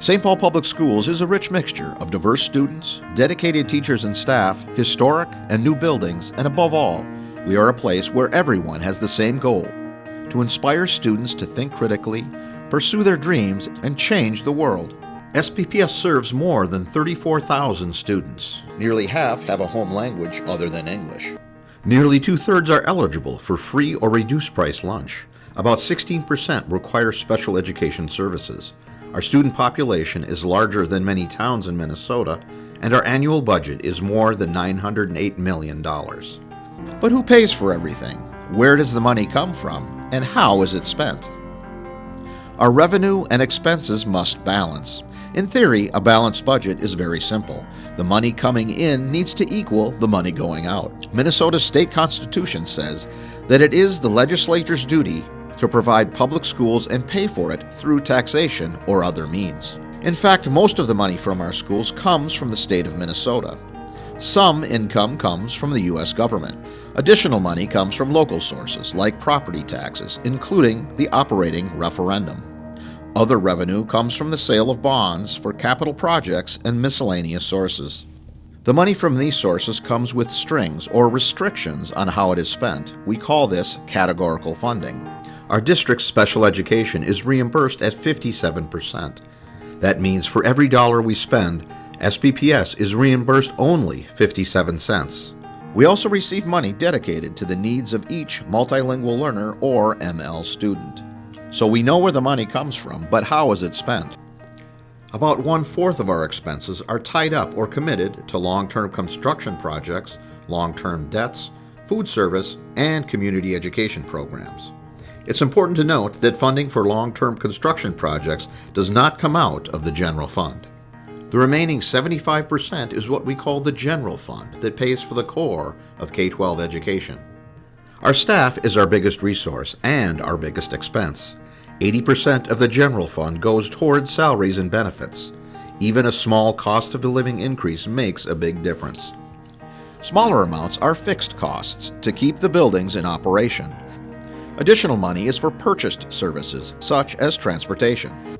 St. Paul Public Schools is a rich mixture of diverse students, dedicated teachers and staff, historic and new buildings, and above all, we are a place where everyone has the same goal to inspire students to think critically, pursue their dreams, and change the world. SPPS serves more than 34,000 students. Nearly half have a home language other than English. Nearly two thirds are eligible for free or reduced price lunch. About 16% require special education services. Our student population is larger than many towns in Minnesota, and our annual budget is more than $908 million. But who pays for everything? Where does the money come from? And how is it spent? Our revenue and expenses must balance. In theory, a balanced budget is very simple. The money coming in needs to equal the money going out. Minnesota's state constitution says that it is the legislature's duty to provide public schools and pay for it through taxation or other means. In fact, most of the money from our schools comes from the state of Minnesota. Some income comes from the U.S. government. Additional money comes from local sources like property taxes, including the operating referendum. Other revenue comes from the sale of bonds for capital projects and miscellaneous sources. The money from these sources comes with strings or restrictions on how it is spent. We call this categorical funding. Our district's special education is reimbursed at 57%. That means for every dollar we spend, SPPS is reimbursed only 57 cents. We also receive money dedicated to the needs of each multilingual learner or ML student. So we know where the money comes from, but how is it spent? About one fourth of our expenses are tied up or committed to long term construction projects, long term debts, food service, and community education programs. It's important to note that funding for long term construction projects does not come out of the general fund. The remaining 75% is what we call the general fund that pays for the core of K 12 education. Our staff is our biggest resource and our biggest expense. 80% of the general fund goes towards salaries and benefits. Even a small cost of living increase makes a big difference. Smaller amounts are fixed costs to keep the buildings in operation. Additional money is for purchased services, such as transportation.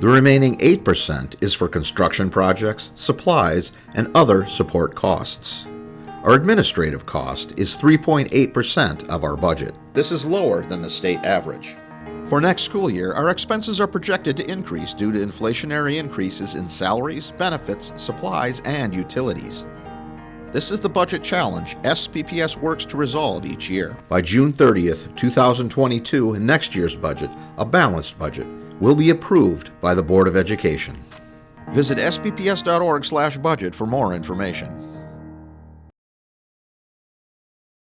The remaining 8% is for construction projects, supplies, and other support costs. Our administrative cost is 3.8% of our budget. This is lower than the state average. For next school year, our expenses are projected to increase due to inflationary increases in salaries, benefits, supplies, and utilities. This is the budget challenge SPPS works to resolve each year. By June 30th, 2022, next year's budget, a balanced budget, will be approved by the Board of Education. Visit spps.org/budget for more information.